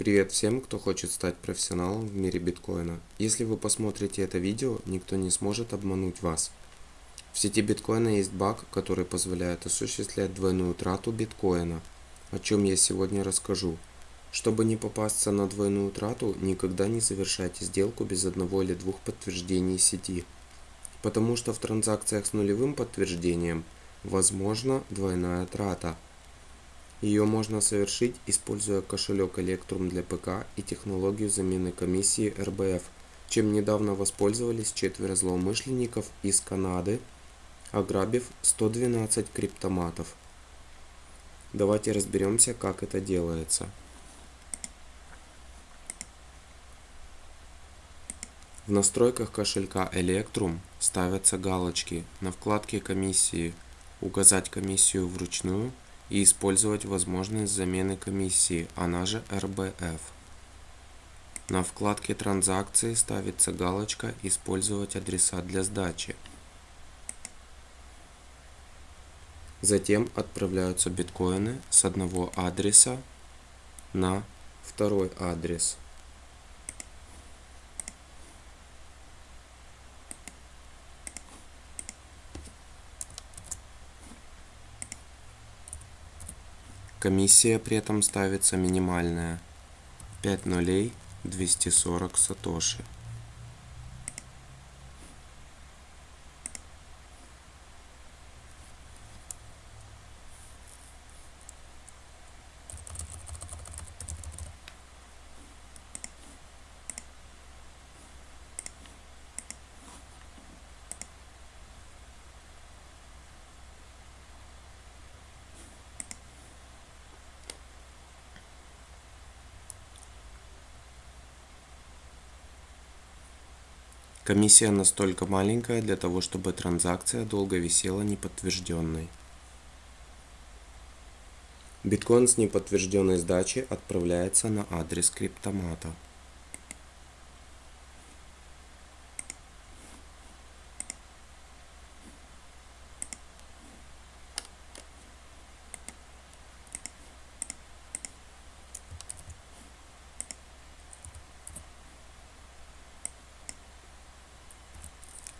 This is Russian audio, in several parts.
Привет всем, кто хочет стать профессионалом в мире биткоина. Если вы посмотрите это видео, никто не сможет обмануть вас. В сети биткоина есть баг, который позволяет осуществлять двойную трату биткоина, о чем я сегодня расскажу. Чтобы не попасться на двойную трату, никогда не совершайте сделку без одного или двух подтверждений сети. Потому что в транзакциях с нулевым подтверждением возможна двойная трата – ее можно совершить, используя кошелек Electrum для ПК и технологию замены комиссии RBF, чем недавно воспользовались четверо злоумышленников из Канады, ограбив 112 криптоматов. Давайте разберемся, как это делается. В настройках кошелька Electrum ставятся галочки на вкладке комиссии «Указать комиссию вручную» и использовать возможность замены комиссии, она же РБФ. На вкладке транзакции ставится галочка «Использовать адреса для сдачи». Затем отправляются биткоины с одного адреса на второй адрес. Комиссия при этом ставится минимальная 5 нулей 240 сатоши. Комиссия настолько маленькая для того, чтобы транзакция долго висела неподтвержденной. Биткоин с неподтвержденной сдачи отправляется на адрес криптомата.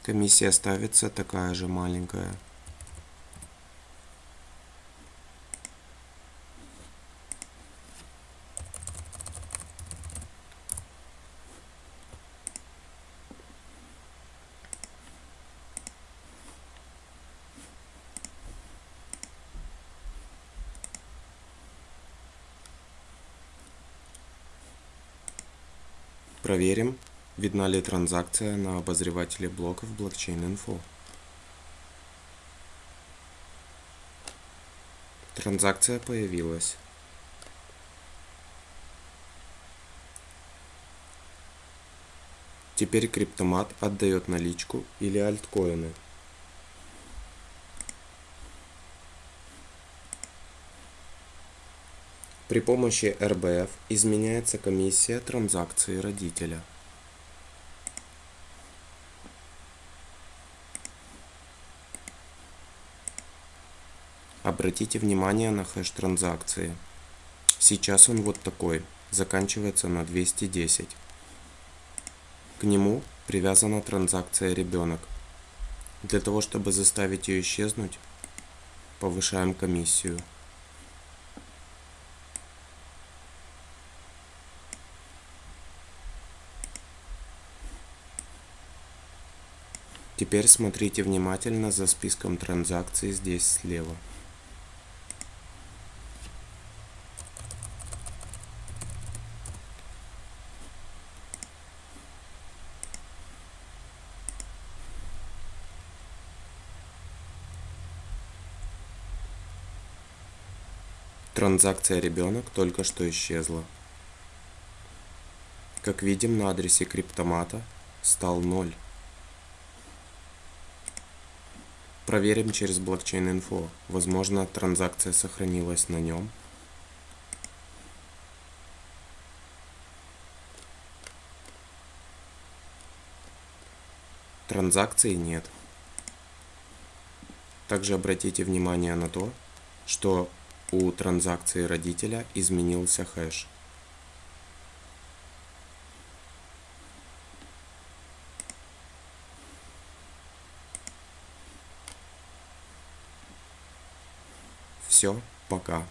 Комиссия ставится такая же маленькая. Проверим, Видна ли транзакция на обозревателе блоков Blockchain Info? Транзакция появилась. Теперь криптомат отдает наличку или альткоины. При помощи РБФ изменяется комиссия транзакции родителя. Обратите внимание на хэш транзакции. Сейчас он вот такой, заканчивается на 210. К нему привязана транзакция ребенок. Для того, чтобы заставить ее исчезнуть, повышаем комиссию. Теперь смотрите внимательно за списком транзакций здесь слева. Транзакция ребенок только что исчезла. Как видим на адресе криптомата стал 0. Проверим через блокчейн инфо. Возможно транзакция сохранилась на нем. Транзакции нет. Также обратите внимание на то, что у транзакции родителя изменился хэш. Все, пока.